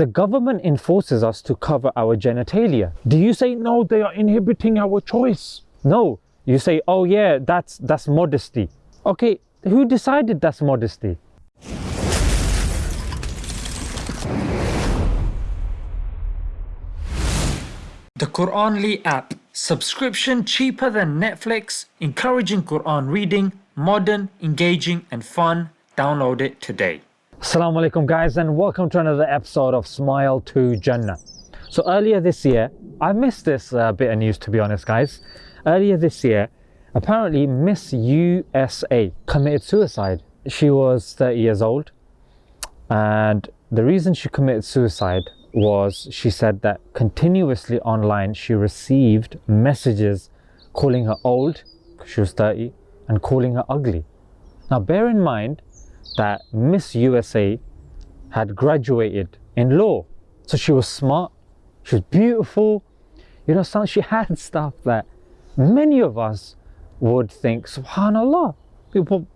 The government enforces us to cover our genitalia. Do you say, no, they are inhibiting our choice? No, you say, oh yeah, that's, that's modesty. Okay, who decided that's modesty? The Quranly app. Subscription cheaper than Netflix, encouraging Quran reading, modern, engaging and fun. Download it today. Assalamu alaikum guys and welcome to another episode of Smile to Jannah. So earlier this year, I missed this uh, bit of news to be honest guys. Earlier this year, apparently Miss USA committed suicide. She was 30 years old and the reason she committed suicide was she said that continuously online she received messages calling her old, she was 30, and calling her ugly. Now bear in mind that Miss USA had graduated in law. So she was smart, she was beautiful, you know, some, she had stuff that many of us would think, subhanAllah,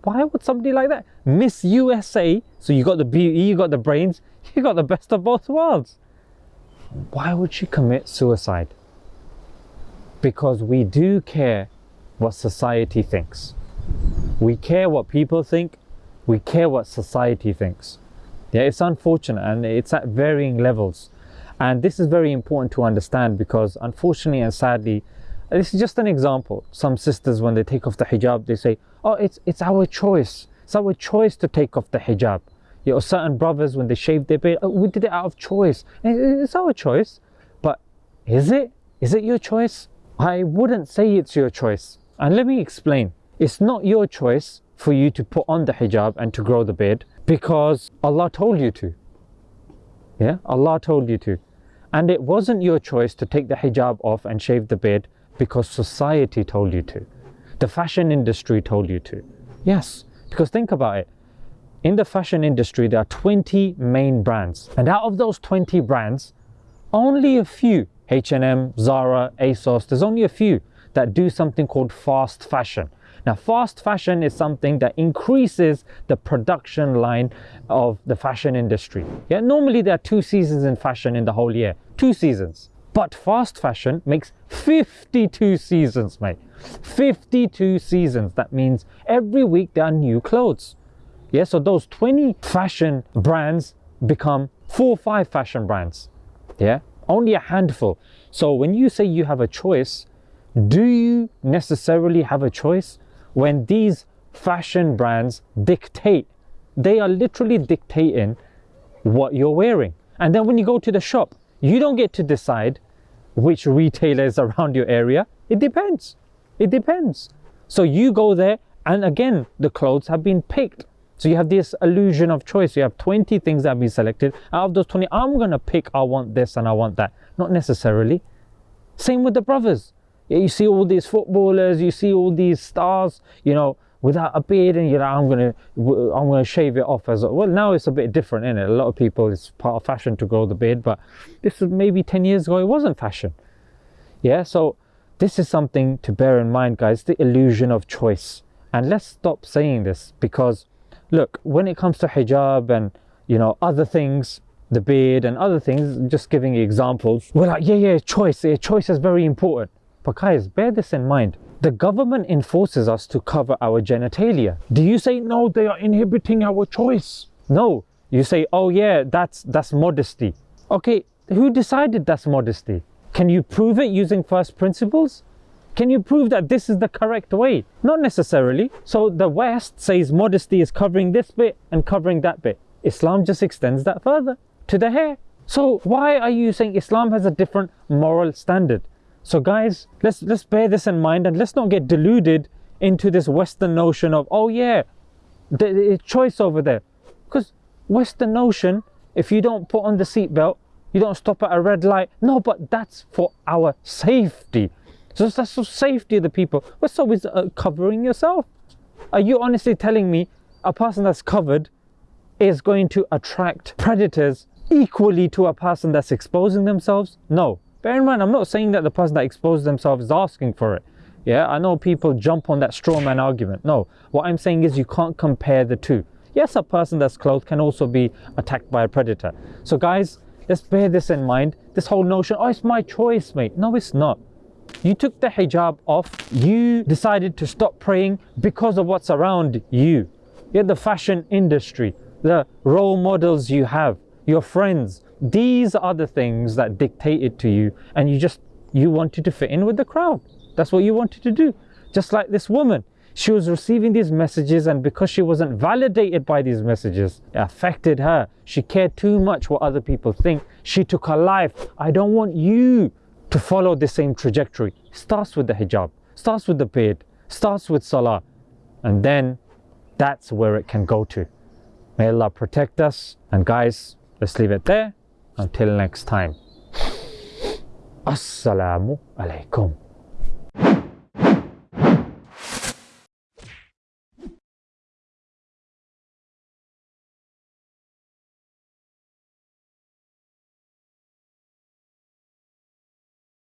why would somebody like that? Miss USA, so you got the beauty, you got the brains, you got the best of both worlds why would she commit suicide? Because we do care what society thinks. We care what people think. We care what society thinks. Yeah, it's unfortunate and it's at varying levels. And this is very important to understand because unfortunately and sadly, this is just an example. Some sisters, when they take off the hijab, they say, oh, it's, it's our choice. It's our choice to take off the hijab you know, certain brothers when they shave their beard, oh, we did it out of choice. It's our choice, but is it? Is it your choice? I wouldn't say it's your choice. And let me explain. It's not your choice for you to put on the hijab and to grow the beard because Allah told you to. Yeah, Allah told you to. And it wasn't your choice to take the hijab off and shave the beard because society told you to. The fashion industry told you to. Yes, because think about it in the fashion industry, there are 20 main brands. And out of those 20 brands, only a few, H&M, Zara, ASOS, there's only a few that do something called fast fashion. Now, fast fashion is something that increases the production line of the fashion industry. Yeah, normally there are two seasons in fashion in the whole year, two seasons. But fast fashion makes 52 seasons, mate. 52 seasons. That means every week there are new clothes. Yeah, so those 20 fashion brands become four or five fashion brands. Yeah, only a handful. So when you say you have a choice, do you necessarily have a choice when these fashion brands dictate? They are literally dictating what you're wearing. And then when you go to the shop, you don't get to decide which retailers around your area. It depends. It depends. So you go there and again, the clothes have been picked so you have this illusion of choice. You have 20 things that have been selected. Out of those 20, I'm going to pick, I want this and I want that. Not necessarily. Same with the brothers. You see all these footballers, you see all these stars, you know, without a beard and you're like, I'm to, I'm to shave it off as well. Now it's a bit different, isn't it? A lot of people, it's part of fashion to grow the beard, but this was maybe 10 years ago, it wasn't fashion. Yeah, so this is something to bear in mind, guys, the illusion of choice. And let's stop saying this because look, when it comes to hijab and, you know, other things, the beard and other things, just giving examples, we're like, yeah, yeah, choice, yeah, choice is very important. Guys, bear this in mind. The government enforces us to cover our genitalia. Do you say, no, they are inhibiting our choice? No, you say, oh yeah, that's, that's modesty. Okay, who decided that's modesty? Can you prove it using first principles? Can you prove that this is the correct way? Not necessarily. So the West says modesty is covering this bit and covering that bit. Islam just extends that further to the hair. So why are you saying Islam has a different moral standard? So guys, let's let's bear this in mind and let's not get deluded into this Western notion of, oh yeah, the, the choice over there. Because Western notion, if you don't put on the seatbelt, you don't stop at a red light. No, but that's for our safety. So that's the safety of the people. What's up with uh, covering yourself? Are you honestly telling me a person that's covered is going to attract predators equally to a person that's exposing themselves? No. Bear in mind, I'm not saying that the person that exposes themselves is asking for it. Yeah, I know people jump on that straw man argument. No, what I'm saying is you can't compare the two. Yes, a person that's clothed can also be attacked by a predator. So guys, let's bear this in mind. This whole notion, oh, it's my choice, mate. No, it's not. You took the hijab off. You decided to stop praying because of what's around you. Yeah, the fashion industry, the role models you have, your friends. These are the things that dictated to you, and you just you wanted to fit in with the crowd. That's what you wanted to do. Just like this woman. She was receiving these messages, and because she wasn't validated by these messages, it affected her. She cared too much what other people think. She took her life. I don't want you to follow the same trajectory. Starts with the hijab, starts with the beard, starts with salah, and then that's where it can go to. May Allah protect us. And guys, let's leave it there. Until next time. Assalamu alaikum.